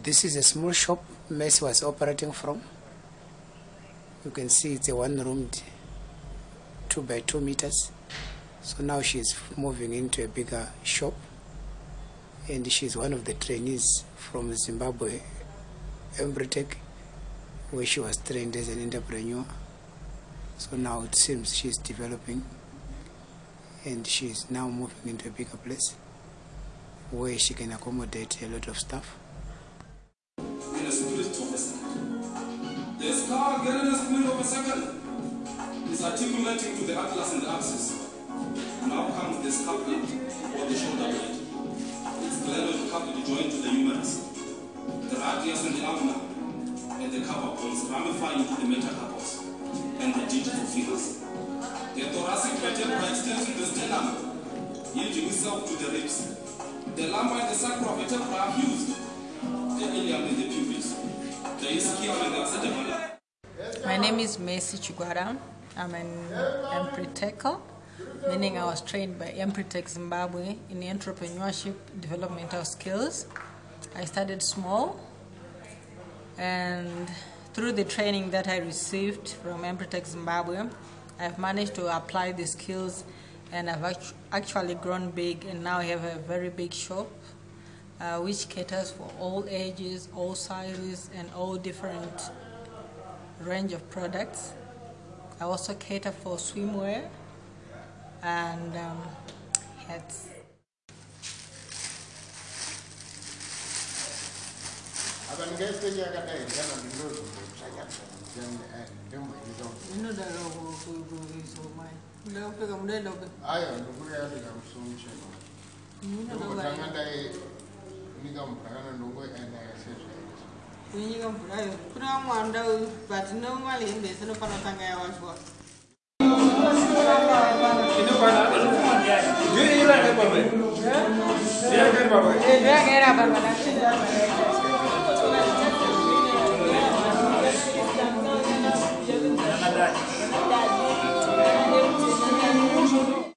This is a small shop Messi was operating from. You can see it's a one roomed two by two meters. So now she's moving into a bigger shop and she's one of the trainees from Zimbabwe Empretec where she was trained as an entrepreneur. So now it seems she's developing and she's now moving into a bigger place where she can accommodate a lot of stuff. Second is articulating to the atlas and the axis. Now comes the scapula or the shoulder blade. Its glenoid cartilage joined to the humerus. The radius and the ulna and the carpal bones ramify into the metacarpus and the digital figures. The thoracic vertebra extends to the sternum, yielding itself to the ribs. The lumbar and the sacral vertebra are fused the ilium and the pubis, the ischium and the acetabular. My name is Messi Chiguara. I'm an Empretec, meaning I was trained by Empretec Zimbabwe in entrepreneurship developmental skills. I started small and through the training that I received from Empretec Zimbabwe, I've managed to apply the skills and I've actually grown big and now I have a very big shop uh, which caters for all ages, all sizes, and all different range of products. I also cater for swimwear and um, hats. nenyika mvurayo kune vamwanda but nomalembe sinofanira kutanga yawadywa